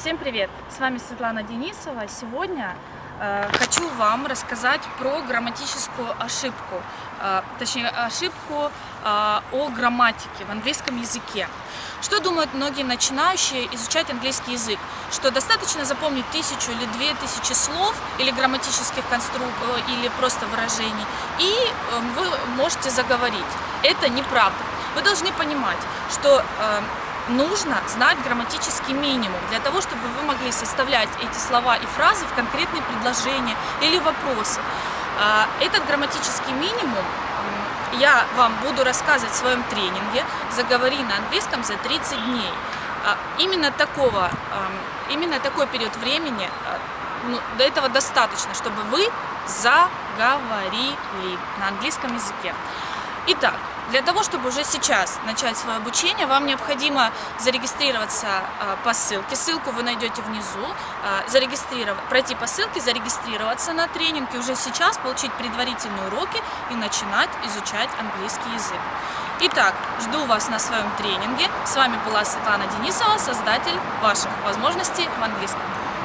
Всем привет! С вами Светлана Денисова. Сегодня э, хочу вам рассказать про грамматическую ошибку, э, точнее ошибку э, о грамматике в английском языке. Что думают многие начинающие изучать английский язык? Что достаточно запомнить тысячу или две тысячи слов или грамматических конструкций или просто выражений, и э, вы можете заговорить. Это неправда. Вы должны понимать, что э, нужно знать грамматический минимум для того, чтобы вы могли составлять эти слова и фразы в конкретные предложения или вопросы. А, этот грамматический минимум я вам буду рассказывать в своем тренинге «Заговори на английском за 30 дней». А, именно, такого, именно такой период времени, а, ну, до этого достаточно, чтобы вы заговорили на английском языке. Итак, для того, чтобы уже сейчас начать свое обучение, вам необходимо зарегистрироваться а, по ссылке. Ссылку вы найдете внизу. А, зарегистрировать, пройти по ссылке, зарегистрироваться на тренинг и уже сейчас получить предварительные уроки и начинать изучать английский язык. Итак, жду вас на своем тренинге. С вами была Светлана Денисова, создатель ваших возможностей в английском.